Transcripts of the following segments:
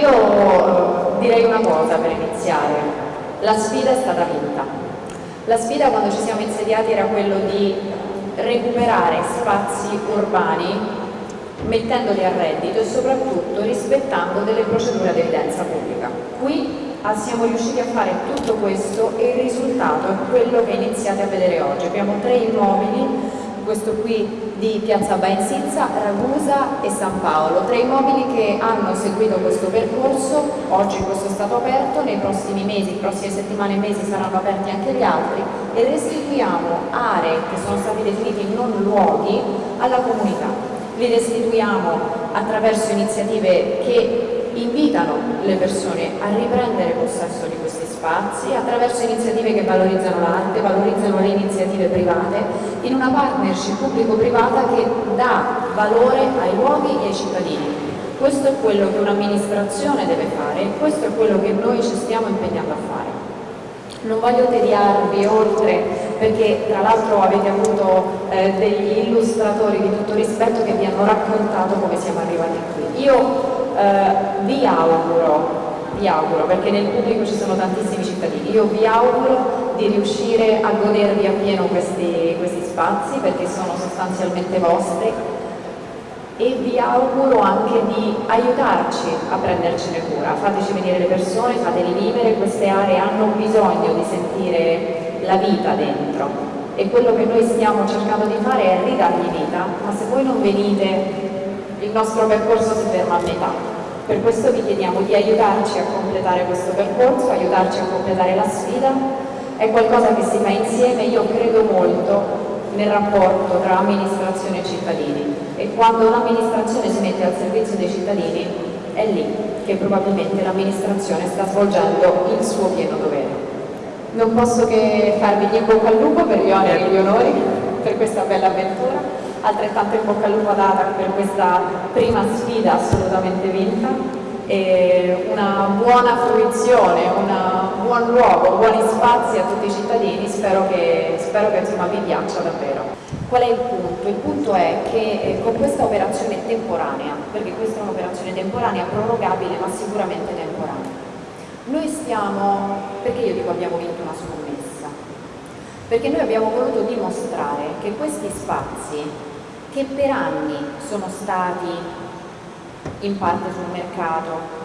io eh, direi una cosa per iniziare, la sfida è stata vinta. La sfida quando ci siamo insediati era quello di recuperare spazi urbani mettendoli a reddito e soprattutto rispettando delle procedure ad evidenza pubblica. Qui siamo riusciti a fare tutto questo e il risultato è quello che iniziate a vedere oggi. Abbiamo tre immobili questo qui di Piazza Baenzizza, Ragusa e San Paolo, tre immobili che hanno seguito questo percorso, oggi questo è stato aperto, nei prossimi mesi, prossime settimane e mesi saranno aperti anche gli altri e restituiamo aree che sono stati definiti non luoghi alla comunità. Li restituiamo attraverso iniziative che invitano le persone a riprendere possesso di questi spazi attraverso iniziative che valorizzano l'arte, valorizzano le iniziative private, in una partnership pubblico-privata che dà valore ai luoghi e ai cittadini. Questo è quello che un'amministrazione deve fare e questo è quello che noi ci stiamo impegnando a fare. Non voglio tediarvi oltre perché tra l'altro avete avuto eh, degli illustratori di tutto rispetto che vi hanno raccontato come siamo arrivati qui. Io eh, vi auguro vi auguro, perché nel pubblico ci sono tantissimi cittadini, io vi auguro di riuscire a godervi appieno questi, questi spazi perché sono sostanzialmente vostri. E vi auguro anche di aiutarci a prendercene cura, fateci venire le persone, fateli vivere, queste aree hanno bisogno di sentire la vita dentro. E quello che noi stiamo cercando di fare è ridargli vita, ma se voi non venite il nostro percorso si ferma a metà. Per questo vi chiediamo di aiutarci a completare questo percorso, aiutarci a completare la sfida. È qualcosa che si fa insieme, io credo molto nel rapporto tra amministrazione e cittadini e quando l'amministrazione si mette al servizio dei cittadini è lì che probabilmente l'amministrazione sta svolgendo il suo pieno dovere. Non posso che farvi di bocca al lupo per gli oneri e gli onori per questa bella avventura altrettanto in bocca al lupo ad Ada per questa prima sfida assolutamente vinta e una buona fruizione, un buon luogo, buoni spazi a tutti i cittadini, spero che, spero che insomma, vi piaccia davvero. Qual è il punto? Il punto è che eh, con questa operazione temporanea, perché questa è un'operazione temporanea, prorogabile ma sicuramente temporanea, noi stiamo, perché io dico abbiamo vinto una scommessa? Perché noi abbiamo voluto dimostrare che questi spazi che per anni sono stati in parte sul mercato,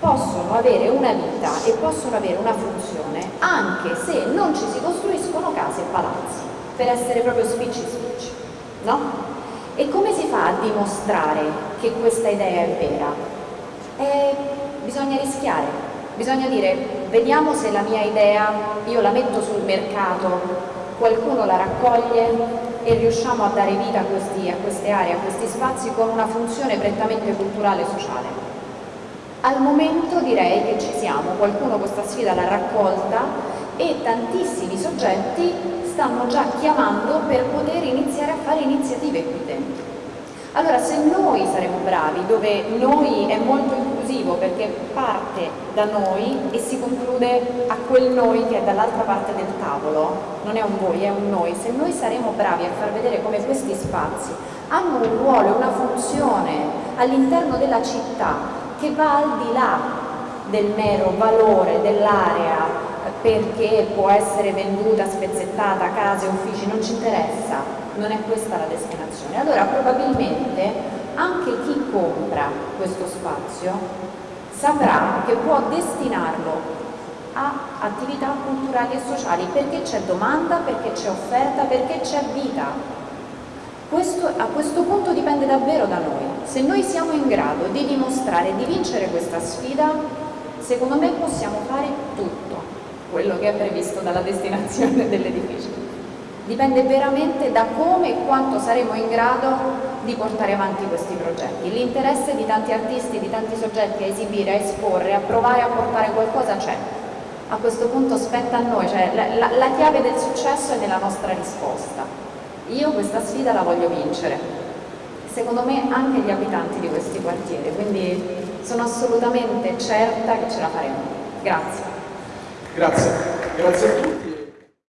possono avere una vita e possono avere una funzione anche se non ci si costruiscono case e palazzi, per essere proprio spicci spicci, no? E come si fa a dimostrare che questa idea è vera? Eh, bisogna rischiare, bisogna dire vediamo se la mia idea io la metto sul mercato, qualcuno la raccoglie, e riusciamo a dare vita a, questi, a queste aree, a questi spazi con una funzione prettamente culturale e sociale. Al momento direi che ci siamo, qualcuno questa sfida l'ha raccolta e tantissimi soggetti stanno già chiamando per poter iniziare a fare iniziative qui dentro. Allora se noi saremo bravi, dove noi è molto inclusivo perché parte da noi e si conclude a quel noi che è dall'altra parte del tavolo, non è un voi, è un noi, se noi saremo bravi a far vedere come questi spazi hanno un ruolo una funzione all'interno della città che va al di là del mero valore dell'area perché può essere venduta, spezzettata, case, uffici, non ci interessa, non è questa la destinazione. Allora probabilmente anche chi compra questo spazio saprà che può destinarlo a attività culturali e sociali perché c'è domanda, perché c'è offerta, perché c'è vita. Questo, a questo punto dipende davvero da noi. Se noi siamo in grado di dimostrare di vincere questa sfida, secondo me possiamo fare tutto quello che è previsto dalla destinazione dell'edificio dipende veramente da come e quanto saremo in grado di portare avanti questi progetti. L'interesse di tanti artisti, di tanti soggetti a esibire, a esporre, a provare a portare qualcosa c'è. A questo punto spetta a noi, cioè la, la, la chiave del successo è nella nostra risposta. Io questa sfida la voglio vincere, secondo me anche gli abitanti di questi quartieri, quindi sono assolutamente certa che ce la faremo. Grazie. Grazie, grazie a tutti.